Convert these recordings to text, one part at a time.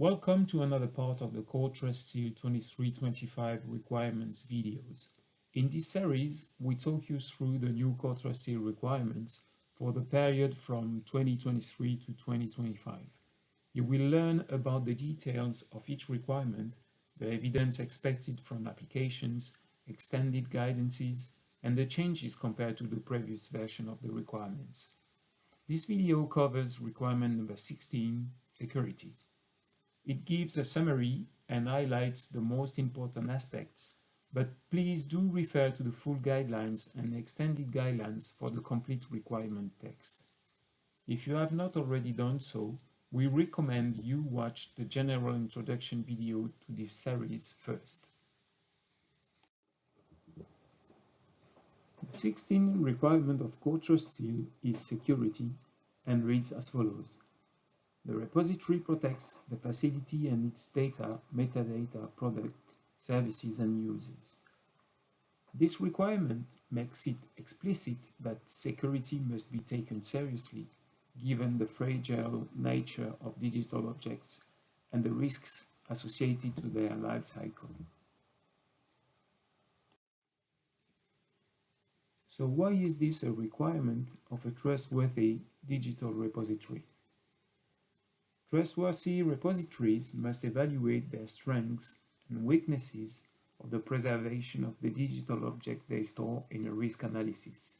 Welcome to another part of the Core Trust Seal 2325 requirements videos. In this series, we talk you through the new Core Trust Seal requirements for the period from 2023 to 2025. You will learn about the details of each requirement, the evidence expected from applications, extended guidances, and the changes compared to the previous version of the requirements. This video covers requirement number 16, security. It gives a summary and highlights the most important aspects, but please do refer to the full guidelines and extended guidelines for the complete requirement text. If you have not already done so, we recommend you watch the general introduction video to this series first. The 16th requirement of Trust Seal is security and reads as follows. The repository protects the facility and its data, metadata, product, services and users. This requirement makes it explicit that security must be taken seriously given the fragile nature of digital objects and the risks associated to their life cycle. So why is this a requirement of a trustworthy digital repository? Trustworthy repositories must evaluate their strengths and weaknesses of the preservation of the digital object they store in a risk analysis.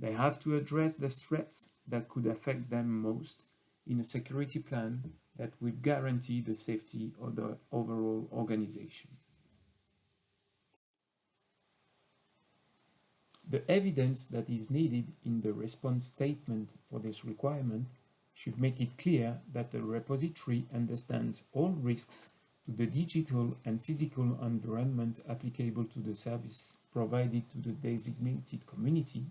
They have to address the threats that could affect them most in a security plan that will guarantee the safety of the overall organization. The evidence that is needed in the response statement for this requirement should make it clear that the repository understands all risks to the digital and physical environment applicable to the service provided to the designated community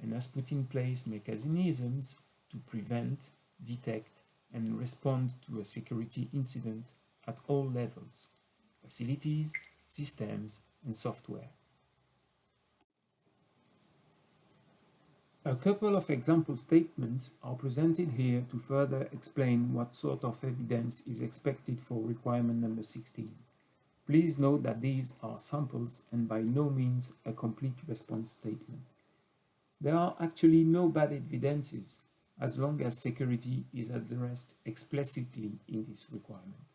and has put in place mechanisms to prevent, detect, and respond to a security incident at all levels, facilities, systems, and software. A couple of example statements are presented here to further explain what sort of evidence is expected for requirement number 16. Please note that these are samples and by no means a complete response statement. There are actually no bad evidences as long as security is addressed explicitly in this requirement.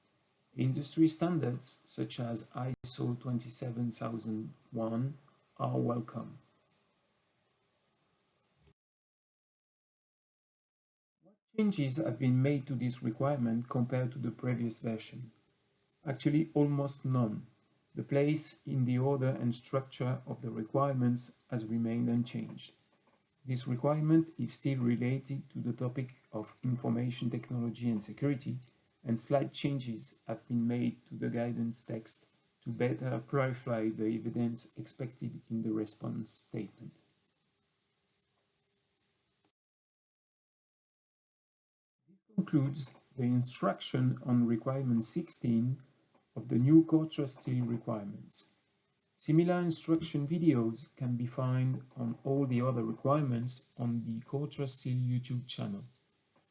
Industry standards such as ISO 27001 are welcome. Changes have been made to this requirement compared to the previous version? Actually, almost none. The place in the order and structure of the requirements has remained unchanged. This requirement is still related to the topic of information technology and security, and slight changes have been made to the guidance text to better clarify the evidence expected in the response statement. Concludes the instruction on requirement 16 of the new Core Trust Seal requirements. Similar instruction videos can be found on all the other requirements on the Core Trust Seal YouTube channel.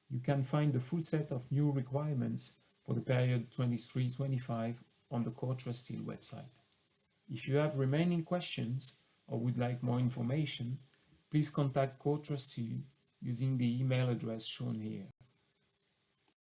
You can find the full set of new requirements for the period 23-25 on the Core Trust Seal website. If you have remaining questions or would like more information, please contact Core Trust Seal using the email address shown here.